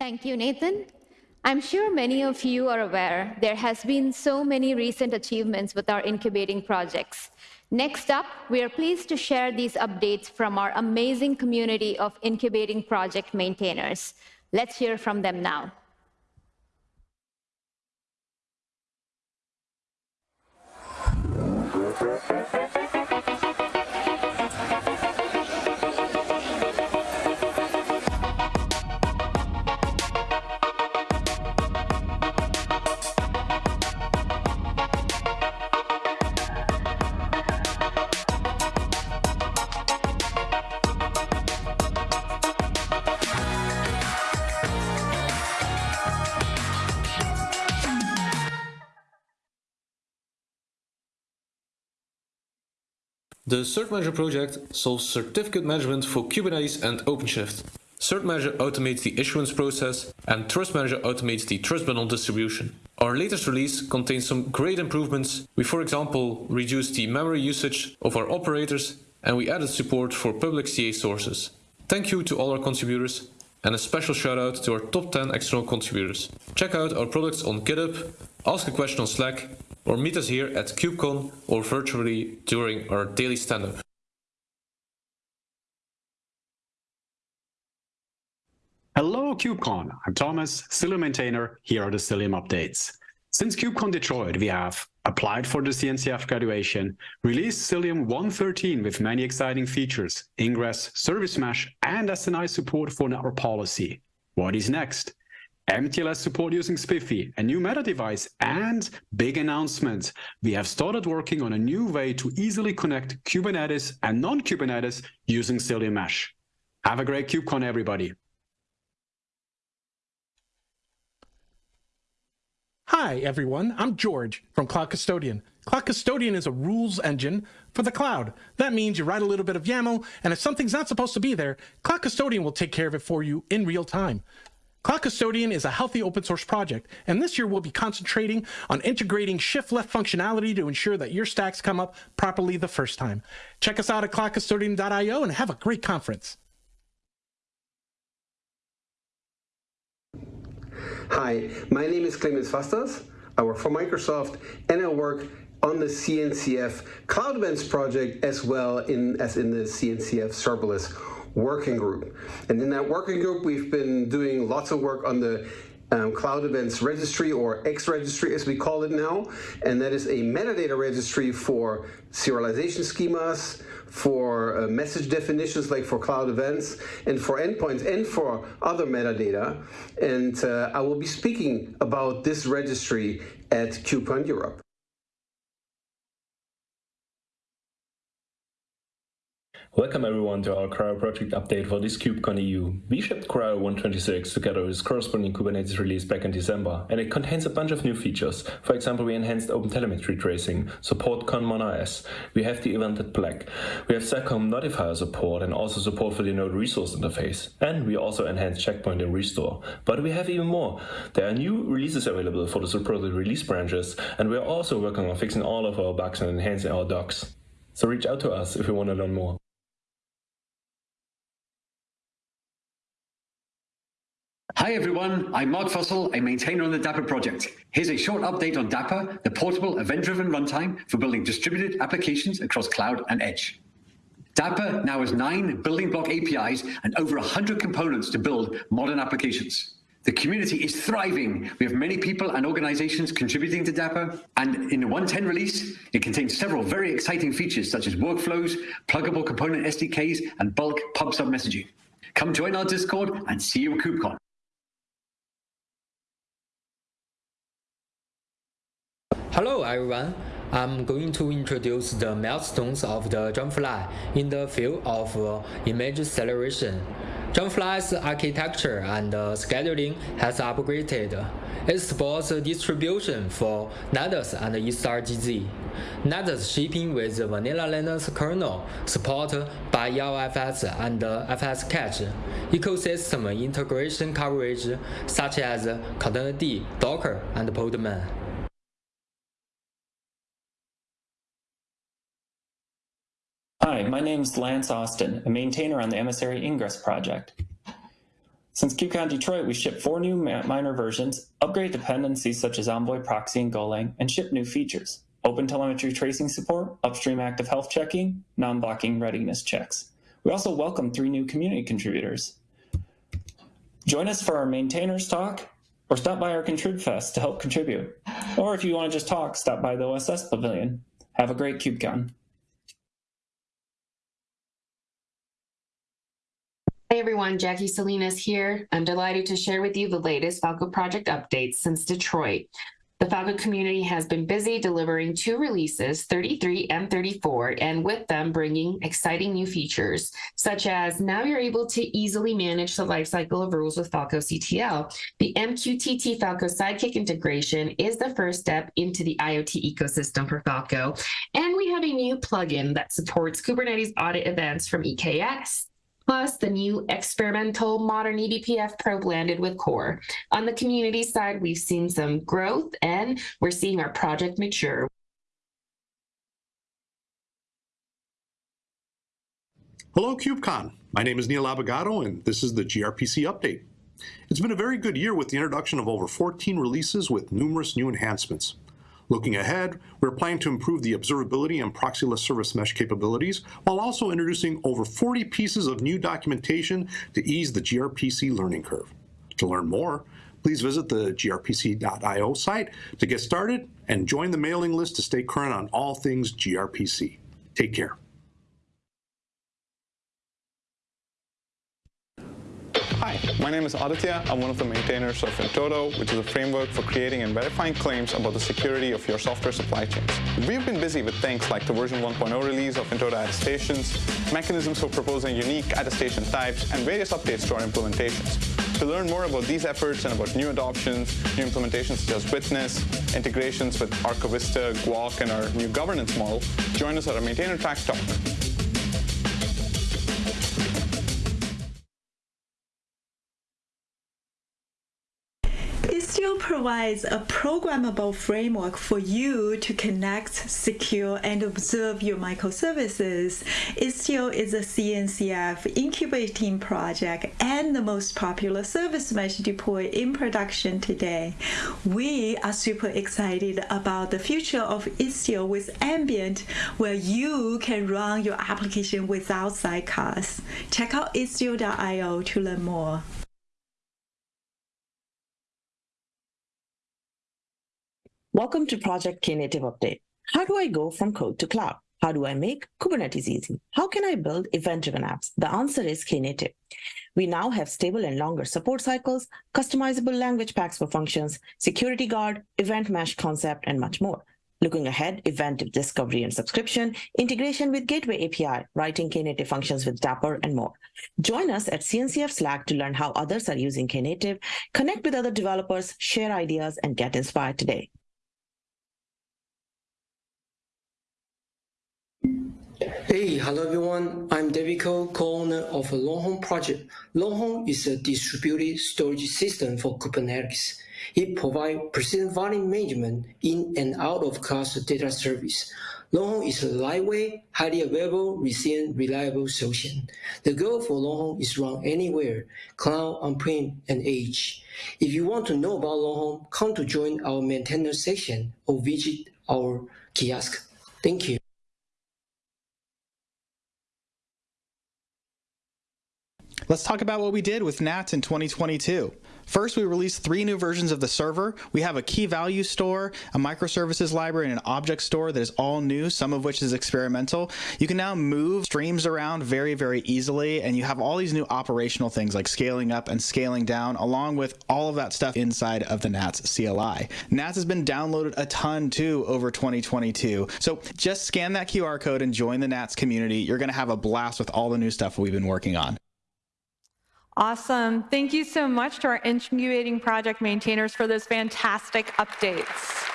Thank you, Nathan. I'm sure many of you are aware there has been so many recent achievements with our incubating projects. Next up, we are pleased to share these updates from our amazing community of incubating project maintainers. Let's hear from them now. The CertManager project solves certificate management for Kubernetes and OpenShift. CertManager automates the issuance process and TrustManager automates the trust bundle distribution. Our latest release contains some great improvements. We for example reduced the memory usage of our operators and we added support for public CA sources. Thank you to all our contributors and a special shout out to our top 10 external contributors. Check out our products on GitHub, ask a question on Slack or meet us here at KubeCon or virtually during our daily stand-up. Hello KubeCon, I'm Thomas, Cilium maintainer, here are the Cilium updates. Since KubeCon Detroit, we have applied for the CNCF graduation, released Cilium 113 with many exciting features, ingress, service mesh, and SNI support for network policy. What is next? MTLS support using SPIFFE, a new meta device, and big announcement. We have started working on a new way to easily connect Kubernetes and non-Kubernetes using Cilium Mesh. Have a great KubeCon, everybody. Hi, everyone. I'm George from Cloud Custodian. Cloud Custodian is a rules engine for the cloud. That means you write a little bit of YAML, and if something's not supposed to be there, Cloud Custodian will take care of it for you in real time. Cloud Custodian is a healthy open source project, and this year we'll be concentrating on integrating shift left functionality to ensure that your stacks come up properly the first time. Check us out at cloudcustodian.io and have a great conference. Hi, my name is Clemens Vasters. I work for Microsoft and I work on the CNCF Cloud Events project as well in, as in the CNCF serverless working group. And in that working group, we've been doing lots of work on the um, Cloud Events Registry, or xRegistry as we call it now, and that is a metadata registry for serialization schemas, for uh, message definitions like for cloud events, and for endpoints, and for other metadata. And uh, I will be speaking about this registry at KubeCon Europe. Welcome everyone to our CRI-O project update for this KubeCon EU. We shipped CRI-O 126 together with corresponding Kubernetes release back in December, and it contains a bunch of new features. For example, we enhanced OpenTelemetry tracing, support Conmon conmon-rs, we have the evented PLEG, we have seccomp notifier support and also support for the node resource interface, and we also enhanced checkpoint and restore. But we have even more. There are new releases available for the supported release branches, and we are also working on fixing all of our bugs and enhancing our docs. So reach out to us if you want to learn more. Hi everyone, I'm Mark Fussell, a maintainer on the Dapr project. Here's a short update on Dapr, the portable event-driven runtime for building distributed applications across cloud and edge. Dapr now has nine building block APIs and over 100 components to build modern applications. The community is thriving. We have many people and organizations contributing to Dapr. And in the 110 release, it contains several very exciting features such as workflows, pluggable component SDKs, and bulk pub sub messaging. Come join our Discord and see you at KubeCon. Hello everyone, I'm going to introduce the milestones of the Dragonfly in the field of uh, image acceleration. Dragonfly's architecture and uh, scheduling has upgraded. It supports distribution for Nydus and eStarGZ. Nydus shipping with Vanilla Linux kernel, support by LFS and FS Cache, ecosystem integration coverage such as Containerd, Docker, and Podman. Hi, my name is Lance Austin, a maintainer on the Emissary Ingress project. Since KubeCon Detroit, we shipped four new minor versions, upgrade dependencies such as Envoy Proxy and Golang, and ship new features. Open telemetry tracing support, upstream active health checking, non-blocking readiness checks. We also welcome three new community contributors. Join us for our maintainers talk, or stop by our Contrib Fest to help contribute. Or if you want to just talk, stop by the OSS Pavilion. Have a great KubeCon. Hey everyone, Jackie Salinas here. I'm delighted to share with you the latest Falco project updates since Detroit. The Falco community has been busy delivering two releases, 33 and 34, and with them bringing exciting new features, such as now you're able to easily manage the lifecycle of rules with Falco CTL. The MQTT Falco Sidekick integration is the first step into the IoT ecosystem for Falco. And we have a new plugin that supports Kubernetes audit events from EKS plus the new experimental modern eBPF probe landed with core. On the community side, we've seen some growth and we're seeing our project mature. Hello, KubeCon. My name is Neil Abogado, and this is the gRPC update. It's been a very good year with the introduction of over 14 releases with numerous new enhancements. Looking ahead, we're planning to improve the observability and proxyless service mesh capabilities while also introducing over 40 pieces of new documentation to ease the gRPC learning curve. To learn more, please visit the grpc.io site to get started and join the mailing list to stay current on all things gRPC. Take care. Hi, my name is Aditya. I'm one of the maintainers of in-toto, which is a framework for creating and verifying claims about the security of your software supply chains. We've been busy with things like the version 1.0 release of in-toto attestations, mechanisms for proposing unique attestation types, and various updates to our implementations. To learn more about these efforts and about new adoptions, new implementations such as Witness, integrations with Archivista, Guac, and our new governance model, join us at our Maintainer Track Talk. Istio provides a programmable framework for you to connect, secure, and observe your microservices. Istio is a CNCF incubating project and the most popular service mesh deployed in production today. We are super excited about the future of Istio with Ambient, where you can run your application without sidecars. Check out istio.io to learn more. Welcome to Project Knative Update. How do I go from code to cloud? How do I make Kubernetes easy? How can I build event-driven apps? The answer is Knative. We now have stable and longer support cycles, customizable language packs for functions, security guard, event mesh concept, and much more. Looking ahead, event discovery and subscription, integration with Gateway API, writing Knative functions with Dapr, and more. Join us at CNCF Slack to learn how others are using Knative, connect with other developers, share ideas, and get inspired today. Hello everyone. I'm David co-owner of Longhorn project. Longhorn is a distributed storage system for Kubernetes. It provides persistent volume management in and out of cluster data service. Longhorn is a lightweight, highly available, resilient, reliable solution. The goal for Longhorn is run anywhere, cloud, on-prem, and edge. If you want to know about Longhorn, come to join our maintainer section or visit our kiosk. Thank you. Let's talk about what we did with NATS in 2022. First, we released three new versions of the server. We have a key value store, a microservices library, and an object store that is all new, some of which is experimental. You can now move streams around very, very easily, and you have all these new operational things like scaling up and scaling down, along with all of that stuff inside of the NATS CLI. NATS has been downloaded a ton too over 2022. So just scan that QR code and join the NATS community. You're going to have a blast with all the new stuff we've been working on. Awesome. Thank you so much to our incubating project maintainers for those fantastic updates.